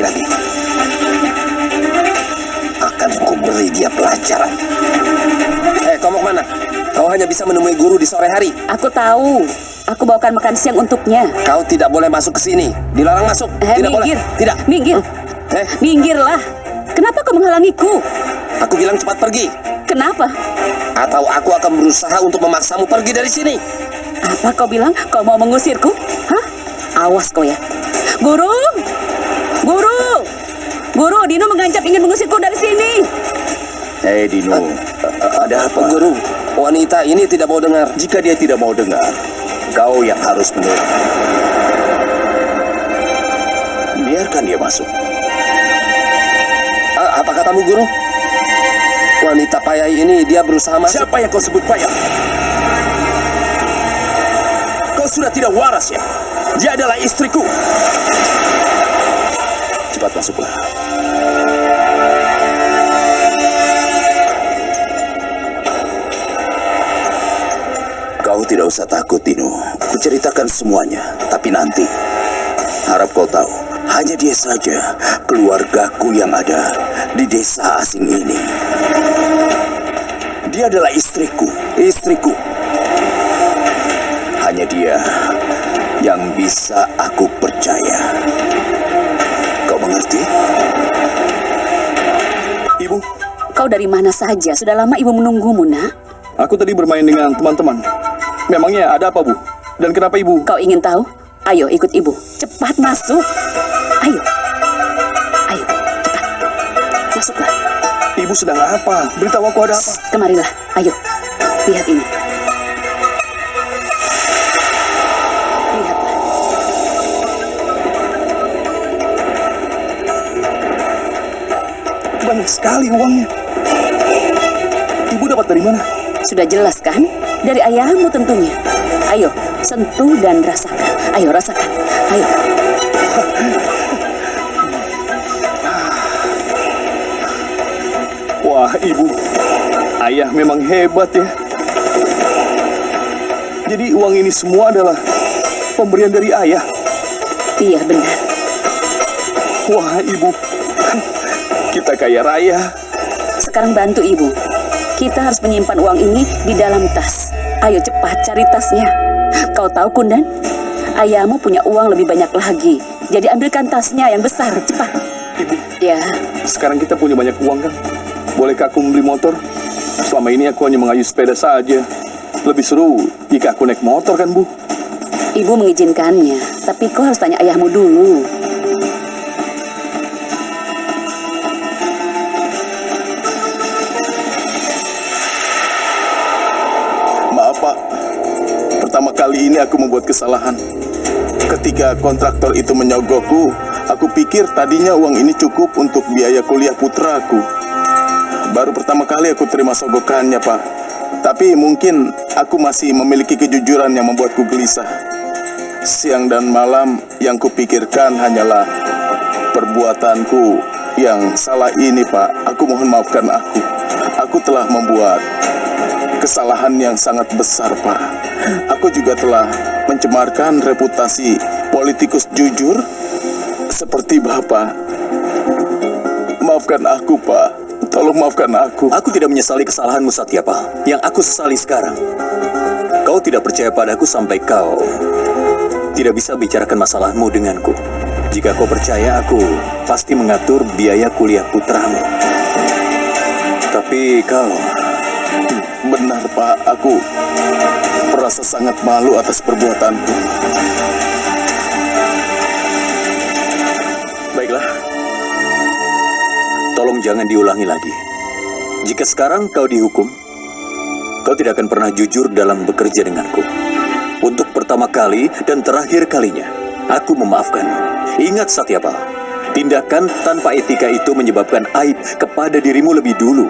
sekali lagi. Akan ku beri dia pelajaran. Eh, kau mau ke mana? Kau hanya bisa menemui guru di sore hari. Aku tahu. Aku bawakan makan siang untuknya. Kau tidak boleh masuk ke sini. Dilarang masuk. Eh, tidak minggir. boleh. Tidak. Minggir. Eh, Minggirlah. Kenapa kau menghalangiku? aku bilang cepat pergi. Kenapa? Atau aku akan berusaha untuk memaksamu pergi dari sini. Apa kau bilang? Kau mau mengusirku? Hah? Awas kau ya. Guru! Guru! Guru, Dino mengancam ingin mengusirku dari sini. Hei Dino, ada apa? Guru, wanita ini tidak mau dengar. Jika dia tidak mau dengar, kau yang harus menurut. Biarkan dia masuk. A- apa katamu, Guru? Wanita payah ini dia berusaha masuk. Siapa yang kau sebut payah? Kau sudah tidak waras ya? Dia adalah istriku. Cepat masuklah. Kau tidak usah takut, Dino. Kuceritakan semuanya. Tapi nanti, harap kau tahu, hanya dia saja keluargaku yang ada di desa asing ini. Dia adalah istriku, istriku. Hanya dia yang bisa aku percaya. Mengerti? Ibu, Kau dari mana saja? Sudah lama ibu menunggumu, nak. aku tadi bermain dengan teman-teman. Memangnya ada apa, Bu? Dan kenapa Ibu? Kau ingin tahu? Ayo ikut ibu. Cepat masuk. Ayo. Ayo, cepat. Masuklah. Ibu sedang apa? Beritahu aku ada apa. Kemarilah. Ayo. Lihat ini. Sekali uangnya. Ibu dapat dari mana? Sudah jelas kan? Dari ayahmu tentunya. Ayo, sentuh dan rasakan. Ayo, rasakan. Ayo. Wah, Ibu. Ayah memang hebat ya. Jadi uang ini semua adalah pemberian dari ayah. Iya, benar. Wah, Ibu. Kita kaya raya. Sekarang bantu ibu. Kita harus menyimpan uang ini di dalam tas. Ayo cepat cari tasnya. Kau tahu Kundan? Ayahmu punya uang lebih banyak lagi. Jadi ambilkan tasnya yang besar, cepat. Ibu, Ya, sekarang kita punya banyak uang kan? Bolehkah aku membeli motor? Selama ini aku hanya mengayuh sepeda saja. Lebih seru jika aku naik motor kan, Bu? ibu mengizinkannya. Tapi kau harus tanya ayahmu dulu. Aku membuat kesalahan. Ketika kontraktor itu menyogokku, aku pikir tadinya uang ini cukup untuk biaya kuliah putraku. Baru pertama kali aku terima sogokannya Pak. Tapi mungkin aku masih memiliki kejujuran yang membuatku gelisah. Siang dan malam yang kupikirkan hanyalah perbuatanku yang salah ini Pak. Aku mohon maafkan aku. Aku telah membuat kesalahan yang sangat besar, Pak. Aku juga telah mencemarkan reputasi politikus jujur seperti Bapak. Maafkan aku, Pak. Tolong maafkan aku. Aku tidak menyesali kesalahanmu Satyapa. Yang aku sesali sekarang. Kau tidak percaya padaku sampai kau tidak bisa bicarakan masalahmu denganku. Jika kau percaya, aku pasti mengatur biaya kuliah putramu. Tapi kau Benar, Pak. Aku merasa sangat malu atas perbuatanku. Baiklah. Tolong jangan diulangi lagi. Jika sekarang kau dihukum, kau tidak akan pernah jujur dalam bekerja denganku. Untuk pertama kali dan terakhir kalinya, aku memaafkanmu. Ingat Satyapa, tindakan tanpa etika itu menyebabkan aib kepada dirimu lebih dulu,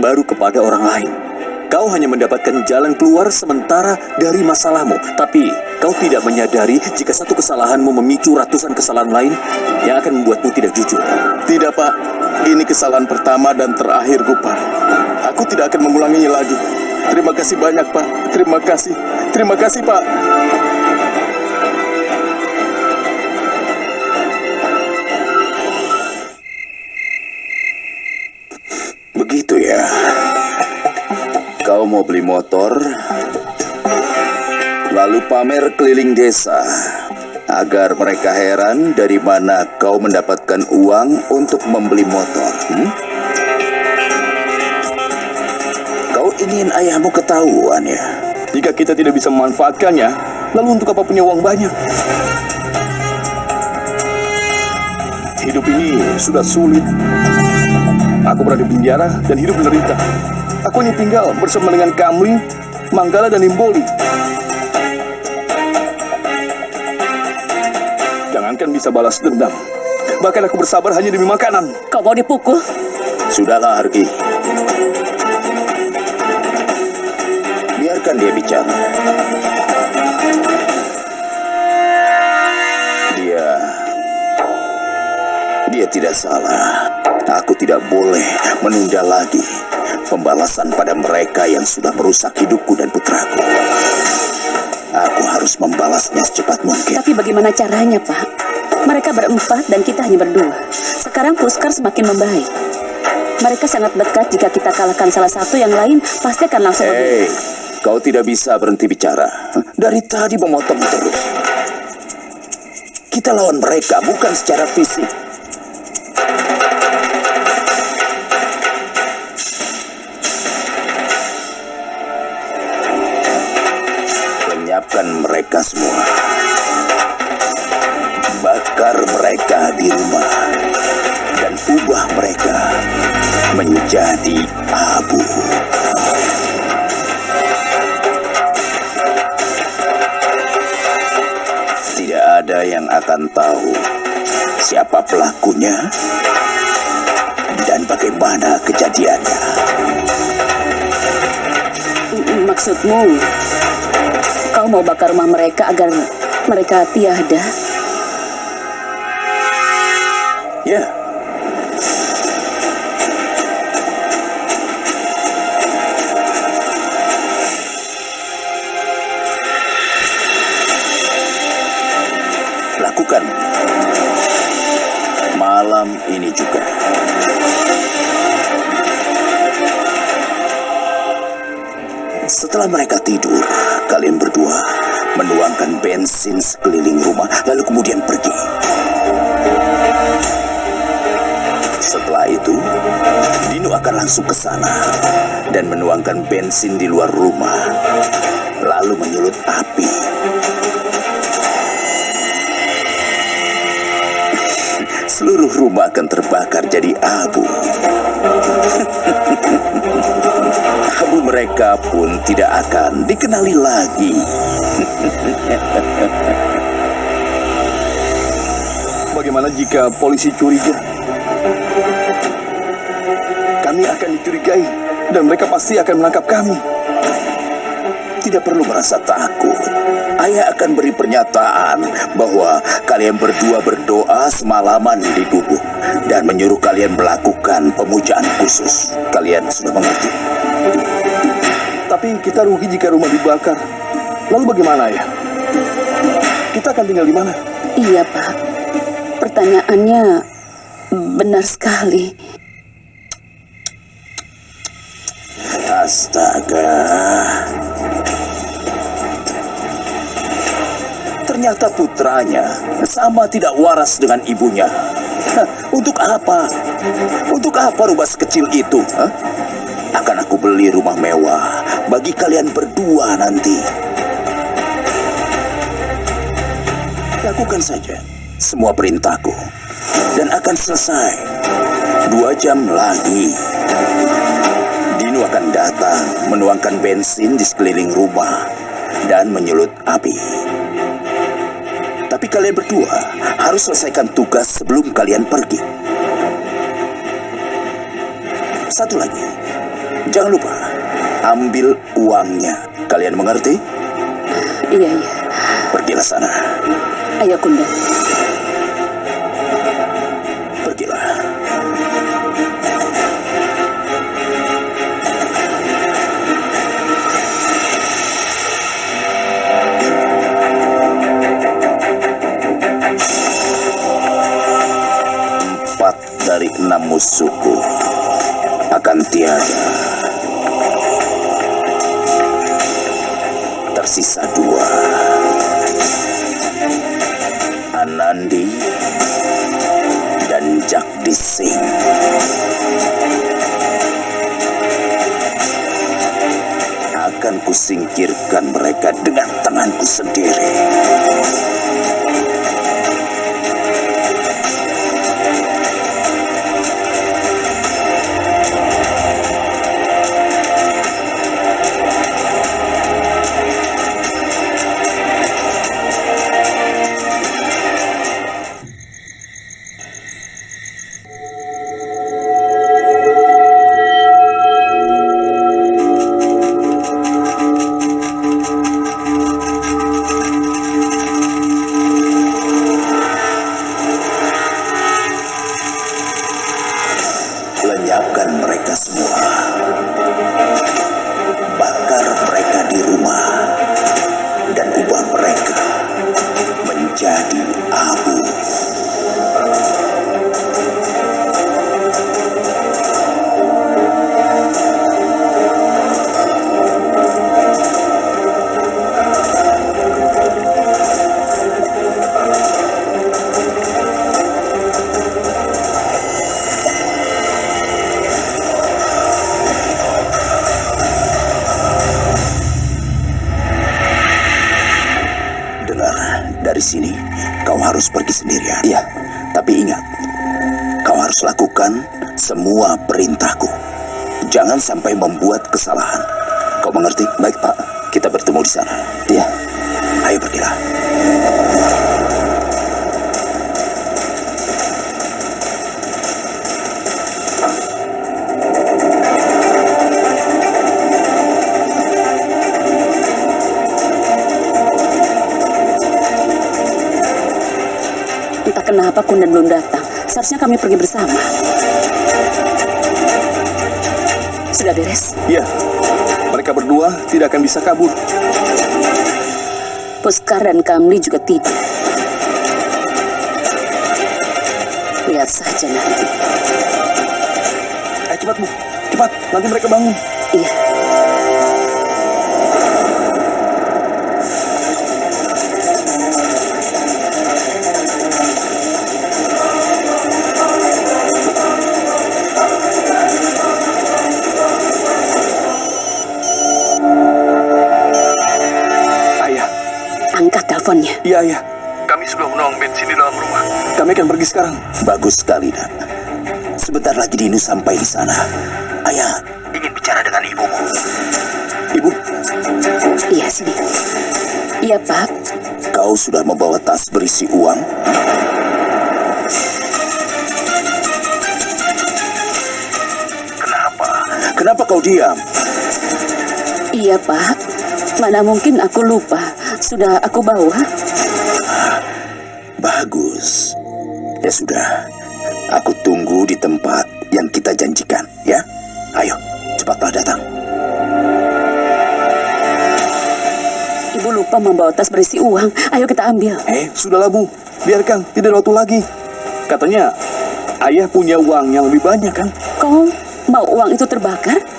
baru kepada orang lain. Kau hanya mendapatkan jalan keluar sementara dari masalahmu, tapi kau tidak menyadari jika satu kesalahanmu memicu ratusan kesalahan lain yang akan membuatmu tidak jujur. Tidak, Pak. Ini kesalahan pertama dan terakhirku, Pak. Aku tidak akan mengulanginya lagi. Terima kasih banyak, Pak. Terima kasih. Terima kasih, Pak. Kau mau beli motor, lalu pamer keliling desa agar mereka heran dari mana kau mendapatkan uang untuk membeli motor. hmm? Kau ingin ayahmu ketahuan ya? Jika kita tidak bisa memanfaatkannya, lalu untuk apa punya uang banyak? Hidup ini sudah sulit. Aku berada di penjara dan hidup menderita. Aku hanya tinggal bersama dengan Kamli, Manggala, dan Imboli. Jangankan bisa balas dendam. Bahkan aku bersabar hanya demi makanan. Kau mau dipukul? Sudahlah, Arki. Biarkan dia bicara. Dia... Dia tidak salah. Aku tidak boleh menunda lagi pembalasan pada mereka yang sudah merusak hidupku dan putraku. Aku harus membalasnya secepat mungkin. Tapi bagaimana caranya, Pak? Mereka berempat dan kita hanya berdua. Sekarang Puskar semakin membaik. Mereka sangat dekat jika kita kalahkan salah satu yang lain pasti akan langsung. Hei, kau tidak bisa berhenti bicara. Dari tadi memotong terus. Kita lawan mereka bukan secara fisik. Lenyapkan mereka semua. Bakar mereka di rumah. Dan ubah mereka menjadi abu. Tidak ada yang akan tahu siapa pelakunya dan bagaimana kejadiannya. Maksudmu, kau mau bakar rumah mereka agar mereka tiada? Ya, lakukan bensin sekeliling rumah, lalu kemudian pergi. Setelah itu, Dino akan langsung ke sana dan menuangkan bensin di luar rumah, lalu menyulut api. Seluruh rumah akan terbakar jadi abu. mereka pun tidak akan dikenali lagi. Bagaimana jika polisi curiga? Kami akan dicurigai dan mereka pasti akan menangkap kami. Tidak perlu merasa takut. Ayah akan beri pernyataan bahwa kalian berdua berdoa semalaman di gubuk dan menyuruh kalian melakukan pemujaan khusus. Kalian sudah mengerti? Tapi kita rugi jika rumah dibakar. Lalu bagaimana ya? Kita akan tinggal di mana? Iya, Pak. Pertanyaannya benar sekali. Astaga. Ternyata putranya sama tidak waras dengan ibunya. Hah, untuk apa? Untuk apa rumah sekecil itu? hah? Akan aku beli rumah mewah bagi kalian berdua nanti. Lakukan saja semua perintahku dan akan selesai dua jam lagi. Dino akan datang menuangkan bensin di sekeliling rumah dan menyulut api. Tapi kalian berdua harus selesaikan tugas sebelum kalian pergi. Satu lagi, jangan lupa ambil uangnya. Kalian mengerti? Iya, iya. Pergilah sana. Ayo, Kunda. Tersisa dua. Anandi dan Jagdish Singh. Akan kusingkirkan mereka dengan tanganku sendiri. Sampai membuat kesalahan. Kau mengerti? Baik, Pak. Kita bertemu di sana. Iya. Ayo pergilah. Entah kenapa Kundan belum datang. Seharusnya kami pergi bersama. Sudah beres? Iya, mereka berdua tidak akan bisa kabur. Puskar dan Kamli juga tidak. Lihat saja nanti. Eh, cepat, Bu. Cepat, nanti mereka bangun. Iya. Angkat teleponnya. iya, ayah. Kami sudah menuang bensin di dalam rumah. Kami akan pergi sekarang. Bagus sekali, nak. Sebentar lagi Dinu sampai di sana. Ayah ingin bicara dengan ibumu. Ibu, Iya, sini. Iya, Pak. Kau sudah membawa tas berisi uang? Kenapa? Kenapa kau diam? Iya, Pak. Mana mungkin aku lupa. Sudah aku bawa. Bagus. Ya sudah. Aku tunggu di tempat yang kita janjikan, ya. Ayo, cepatlah datang. Ibu lupa membawa tas berisi uang. Ayo kita ambil. eh, sudahlah, Bu. Biarkan, tidak ada waktu lagi. Katanya, ayah punya uang yang lebih banyak, kan? Kau mau uang itu terbakar?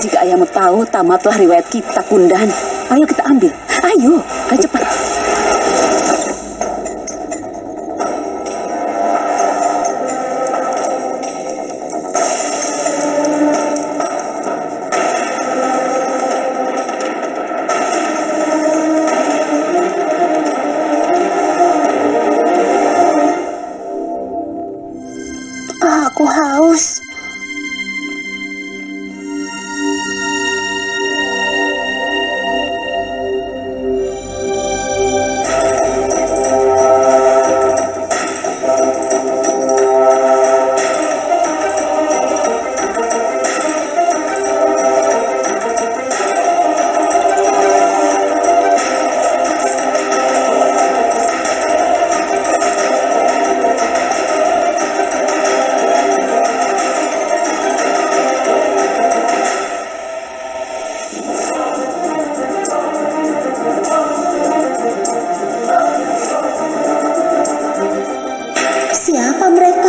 Jika ayahmu tahu, tamatlah riwayat kita, Kundan. Ayo kita ambil. Ayo, ayo cepat. nombre